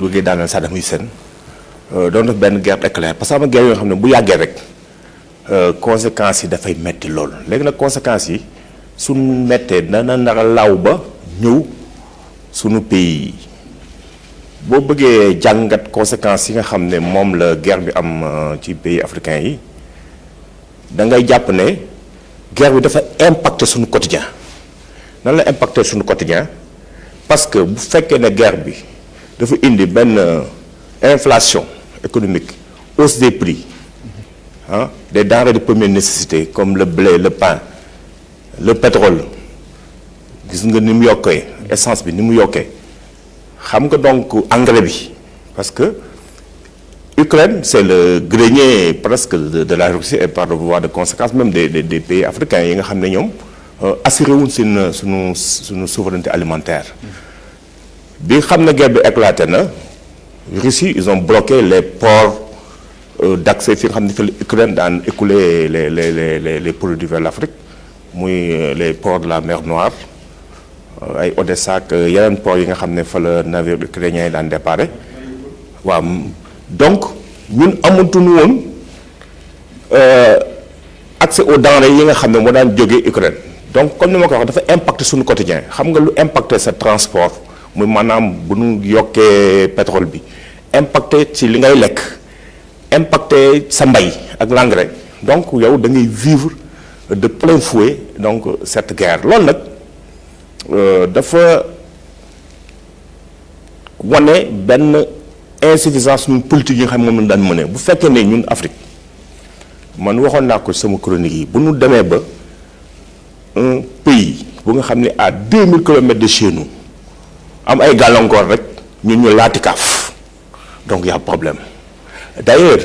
duggee daaneel Saddam Hussein doon def benn guerre éclair. Parce que am na guerre yoo xam ne bu yàggee rek conséquences yi dafay metti lool. Léegi nag conséquences yi suñ mettee dana nara law ba ñëw suñu pays boo bëggee jàngat conséquences yi nga xam ne moom la guerre bi am ci pays africains yi da ngay jàpp ne guerre bi dafa impacter suñu quotidien. Nan la impacter suñu quotidien? Parce que bu fekkee ne guerre bi dafa indi benn inflation économique hausse des prix ah des denrées de première nécessité comme le blé le pain le pétrole. Gis nga ni mu essence bi donc engrais parce que Ukraine c'est le grenier presque de, la Russie et par voie de conséquence même des, pays africains yi nga ñoom assuré wuñ seen suñu souveraineté alimentaire bi xam ne guerre éclaté Russie ils ont bloqué les ports d'accès ne fi l'Ukraine daan écouler les les les les produits vers l'Afrique muy les ports de la mer Noire ay Odessa ak yeneen ports yi nga xam ne fa la navire ukrainien yi daan déparé. Waaw donc ñun amatuñu woon accès aux denrées yi nga xam ne moo daan Ukraine. Donc comme ni ma ko wax dafa impacter suñu quotidien. Xam nga lu impacter sa transport? Muy maanaam bu ñu yokkee pétrole bi. impacter ci li ngay lekk l'engrais. Donc yow da ngay vivre de plein fouet cette guerre. Nag dafa wane benn insuffisance politique yi xam moom la daan mëne bu ñun Afrique man waxoon naa ko sama chronique un pays à 2000 kilomètres de chez nous am ay gàllankoor rek ñun ñu laati kaaf. Donc y problème. D'ailleurs